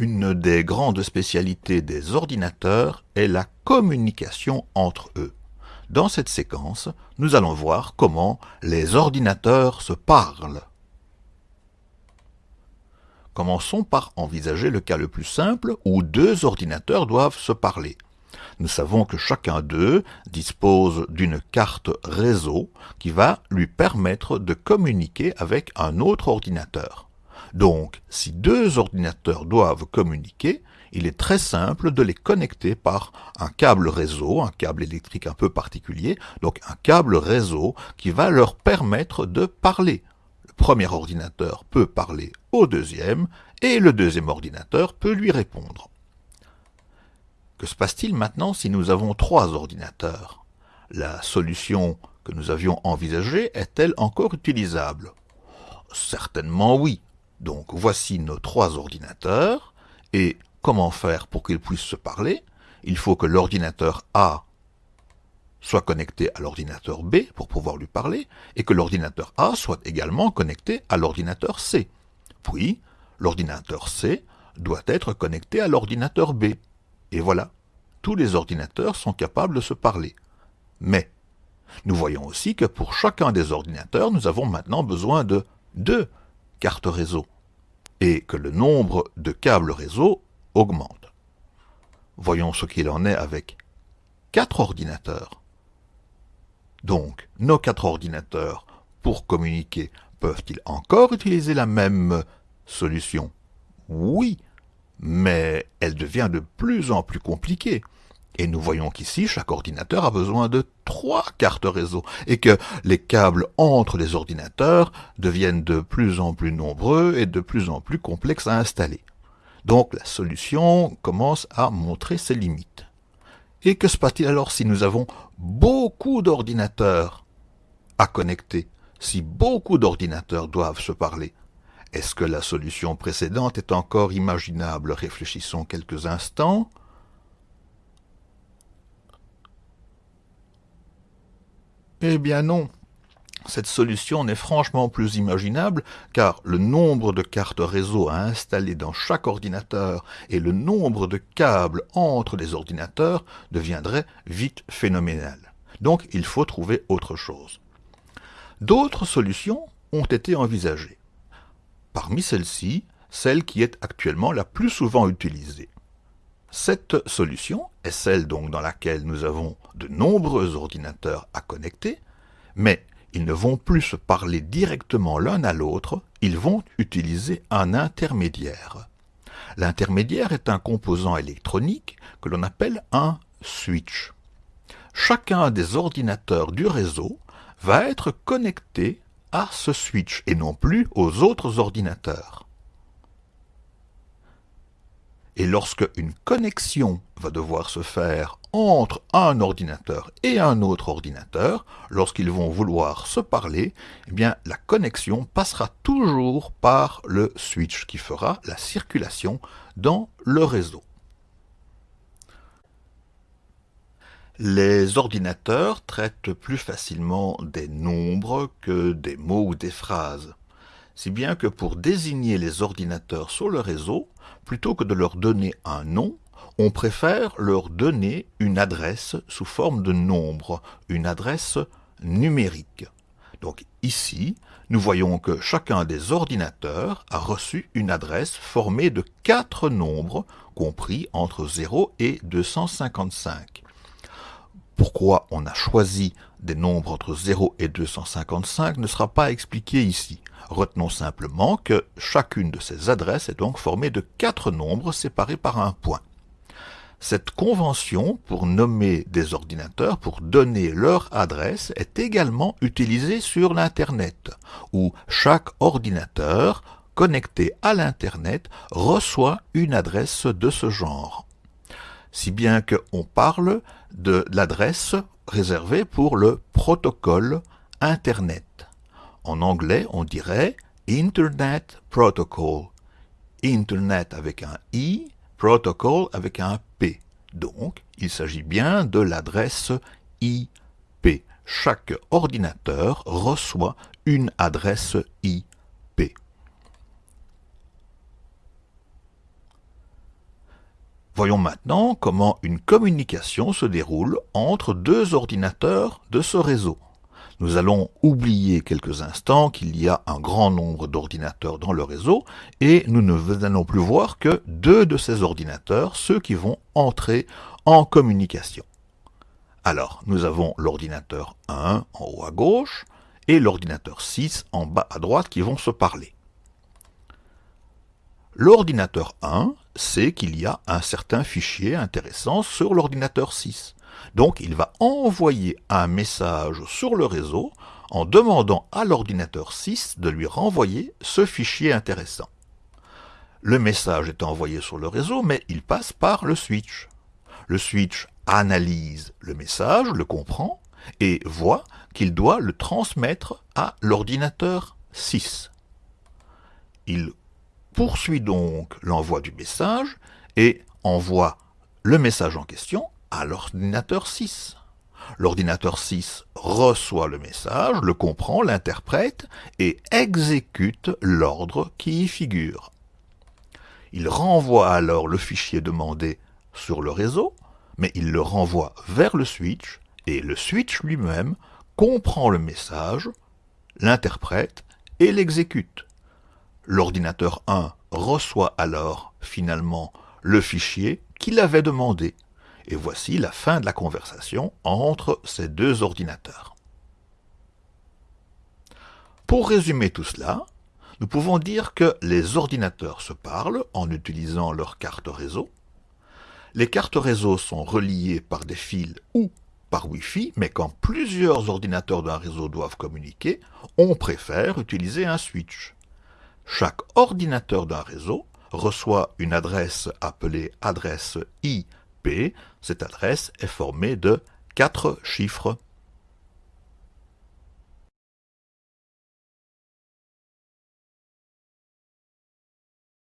Une des grandes spécialités des ordinateurs est la communication entre eux. Dans cette séquence, nous allons voir comment les ordinateurs se parlent. Commençons par envisager le cas le plus simple où deux ordinateurs doivent se parler. Nous savons que chacun d'eux dispose d'une carte réseau qui va lui permettre de communiquer avec un autre ordinateur. Donc, si deux ordinateurs doivent communiquer, il est très simple de les connecter par un câble réseau, un câble électrique un peu particulier, donc un câble réseau qui va leur permettre de parler. Le premier ordinateur peut parler au deuxième et le deuxième ordinateur peut lui répondre. Que se passe-t-il maintenant si nous avons trois ordinateurs? La solution que nous avions envisagée est-elle encore utilisable? Certainement oui. Donc voici nos trois ordinateurs, et comment faire pour qu'ils puissent se parler? Il faut que l'ordinateur A soit connecté à l'ordinateur B pour pouvoir lui parler, et que l'ordinateur A soit également connecté à l'ordinateur C. Puis, l'ordinateur C doit être connecté à l'ordinateur B. Et voilà, tous les ordinateurs sont capables de se parler. Mais, nous voyons aussi que pour chacun des ordinateurs, nous avons maintenant besoin de deux cartes réseau, et que le nombre de câbles réseau augmente. Voyons ce qu'il en est avec quatre ordinateurs. Donc, nos quatre ordinateurs, pour communiquer, peuvent-ils encore utiliser la même solution? Oui, mais elle devient de plus en plus compliquée. Et nous voyons qu'ici, chaque ordinateur a besoin de trois cartes réseau, et que les câbles entre les ordinateurs deviennent de plus en plus nombreux et de plus en plus complexes à installer. Donc la solution commence à montrer ses limites. Et que se passe-t-il alors si nous avons beaucoup d'ordinateurs à connecter, si beaucoup d'ordinateurs doivent se parler? Est-ce que la solution précédente est encore imaginable? Réfléchissons quelques instants. Eh bien non, cette solution n'est franchement plus imaginable car le nombre de cartes réseau à installer dans chaque ordinateur et le nombre de câbles entre les ordinateurs deviendrait vite phénoménal. Donc il faut trouver autre chose. D'autres solutions ont été envisagées. Parmi celles-ci, celle qui est actuellement la plus souvent utilisée. Cette solution est celle donc dans laquelle nous avons de nombreux ordinateurs à connecter, mais ils ne vont plus se parler directement l'un à l'autre, ils vont utiliser un intermédiaire. L'intermédiaire est un composant électronique que l'on appelle un switch. Chacun des ordinateurs du réseau va être connecté à ce switch et non plus aux autres ordinateurs. Et lorsque une connexion va devoir se faire entre un ordinateur et un autre ordinateur, lorsqu'ils vont vouloir se parler, eh la connexion passera toujours par le switch qui fera la circulation dans le réseau. Les ordinateurs traitent plus facilement des nombres que des mots ou des phrases si bien que pour désigner les ordinateurs sur le réseau, plutôt que de leur donner un nom, on préfère leur donner une adresse sous forme de nombre, une adresse numérique. Donc ici, nous voyons que chacun des ordinateurs a reçu une adresse formée de quatre nombres compris entre 0 et 255. Pourquoi on a choisi des nombres entre 0 et 255 ne sera pas expliqué ici. Retenons simplement que chacune de ces adresses est donc formée de quatre nombres séparés par un point. Cette convention pour nommer des ordinateurs, pour donner leur adresse, est également utilisée sur l'Internet, où chaque ordinateur connecté à l'Internet reçoit une adresse de ce genre. Si bien qu'on parle de l'adresse réservée pour le protocole Internet. En anglais, on dirait Internet Protocol. Internet avec un I, Protocol avec un P. Donc, il s'agit bien de l'adresse IP. Chaque ordinateur reçoit une adresse IP. Voyons maintenant comment une communication se déroule entre deux ordinateurs de ce réseau. Nous allons oublier quelques instants qu'il y a un grand nombre d'ordinateurs dans le réseau et nous ne allons plus voir que deux de ces ordinateurs, ceux qui vont entrer en communication. Alors, nous avons l'ordinateur 1 en haut à gauche et l'ordinateur 6 en bas à droite qui vont se parler. L'ordinateur 1 sait qu'il y a un certain fichier intéressant sur l'ordinateur 6. Donc il va envoyer un message sur le réseau en demandant à l'ordinateur 6 de lui renvoyer ce fichier intéressant. Le message est envoyé sur le réseau, mais il passe par le switch. Le switch analyse le message, le comprend, et voit qu'il doit le transmettre à l'ordinateur 6. Il poursuit donc l'envoi du message et envoie le message en question à l'ordinateur 6. L'ordinateur 6 reçoit le message, le comprend, l'interprète et exécute l'ordre qui y figure. Il renvoie alors le fichier demandé sur le réseau, mais il le renvoie vers le switch et le switch lui-même comprend le message, l'interprète et l'exécute. L'ordinateur 1 reçoit alors finalement le fichier qu'il avait demandé et voici la fin de la conversation entre ces deux ordinateurs. Pour résumer tout cela, nous pouvons dire que les ordinateurs se parlent en utilisant leurs cartes réseau. Les cartes réseau sont reliées par des fils ou par Wi-Fi, mais quand plusieurs ordinateurs d'un réseau doivent communiquer, on préfère utiliser un switch. Chaque ordinateur d'un réseau reçoit une adresse appelée adresse Cette adresse est formée de quatre chiffres